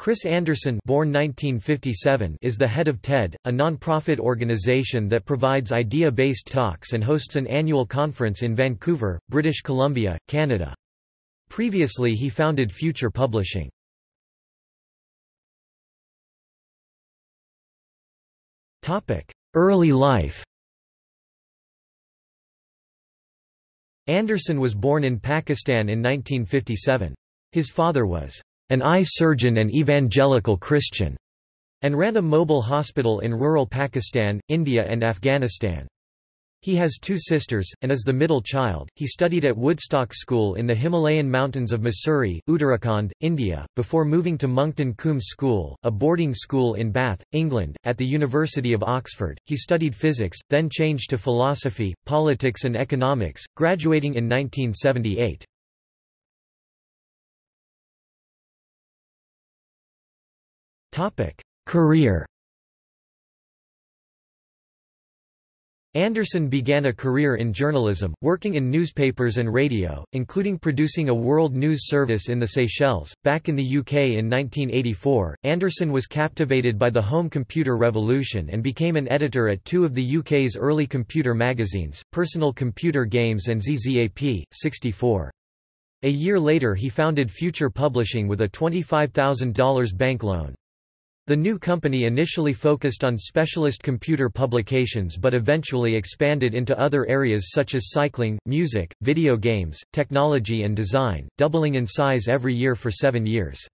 Chris Anderson born 1957 is the head of TED, a non-profit organization that provides idea-based talks and hosts an annual conference in Vancouver, British Columbia, Canada. Previously he founded Future Publishing. Early life Anderson was born in Pakistan in 1957. His father was an eye surgeon and evangelical Christian, and ran a mobile hospital in rural Pakistan, India and Afghanistan. He has two sisters, and is the middle child. He studied at Woodstock School in the Himalayan mountains of Mussoorie, Uttarakhand, India, before moving to Monkton Combe School, a boarding school in Bath, England. At the University of Oxford, he studied physics, then changed to philosophy, politics, and economics, graduating in 1978. Career Anderson began a career in journalism, working in newspapers and radio, including producing a world news service in the Seychelles. Back in the UK in 1984, Anderson was captivated by the home computer revolution and became an editor at two of the UK's early computer magazines, Personal Computer Games and ZZAP, 64. A year later he founded Future Publishing with a $25,000 bank loan. The new company initially focused on specialist computer publications but eventually expanded into other areas such as cycling, music, video games, technology and design, doubling in size every year for seven years.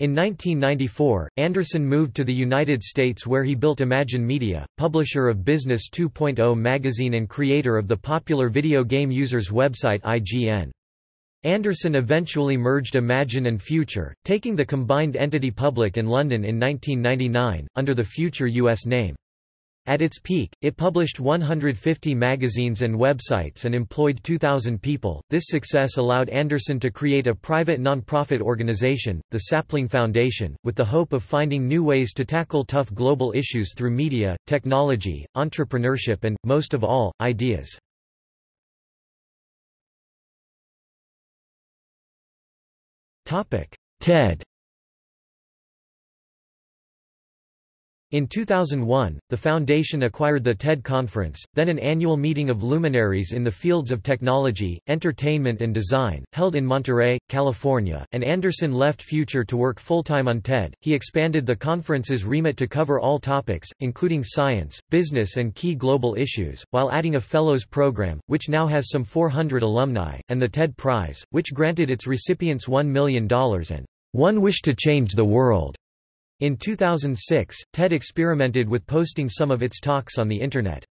In 1994, Anderson moved to the United States where he built Imagine Media, publisher of Business 2.0 magazine and creator of the popular video game users website IGN. Anderson eventually merged Imagine and Future, taking the combined entity public in London in 1999, under the Future US name. At its peak, it published 150 magazines and websites and employed 2,000 people. This success allowed Anderson to create a private non-profit organization, the Sapling Foundation, with the hope of finding new ways to tackle tough global issues through media, technology, entrepreneurship and, most of all, ideas. TED In 2001, the foundation acquired the TED Conference, then an annual meeting of luminaries in the fields of technology, entertainment and design, held in Monterey, California, and Anderson left Future to work full-time on TED. He expanded the conference's remit to cover all topics, including science, business and key global issues, while adding a Fellows program, which now has some 400 alumni, and the TED Prize, which granted its recipients $1 million and one wish to change the world. In 2006, TED experimented with posting some of its talks on the Internet.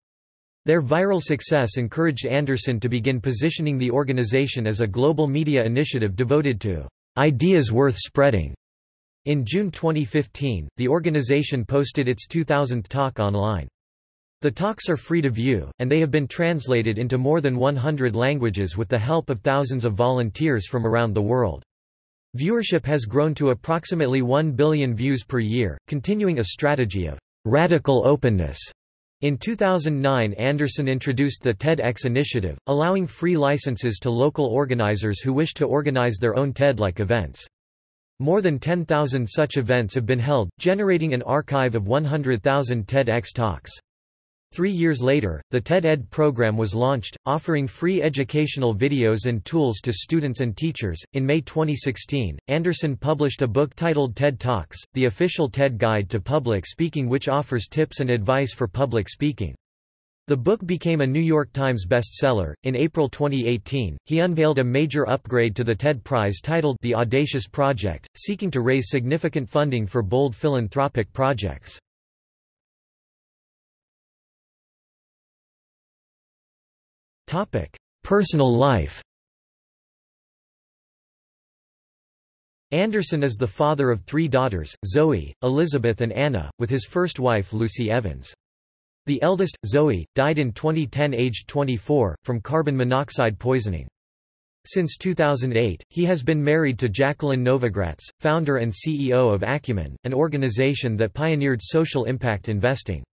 Their viral success encouraged Anderson to begin positioning the organization as a global media initiative devoted to ideas worth spreading. In June 2015, the organization posted its 2000th talk online. The talks are free to view, and they have been translated into more than 100 languages with the help of thousands of volunteers from around the world. Viewership has grown to approximately 1 billion views per year, continuing a strategy of radical openness. In 2009 Anderson introduced the TEDx initiative, allowing free licenses to local organizers who wish to organize their own TED-like events. More than 10,000 such events have been held, generating an archive of 100,000 TEDx talks. Three years later, the TED-Ed program was launched, offering free educational videos and tools to students and teachers. In May 2016, Anderson published a book titled TED Talks, the official TED Guide to Public Speaking, which offers tips and advice for public speaking. The book became a New York Times bestseller. In April 2018, he unveiled a major upgrade to the TED Prize titled The Audacious Project, seeking to raise significant funding for bold philanthropic projects. Topic: Personal life. Anderson is the father of three daughters, Zoe, Elizabeth and Anna, with his first wife Lucy Evans. The eldest, Zoe, died in 2010 aged 24, from carbon monoxide poisoning. Since 2008, he has been married to Jacqueline Novogratz, founder and CEO of Acumen, an organization that pioneered social impact investing.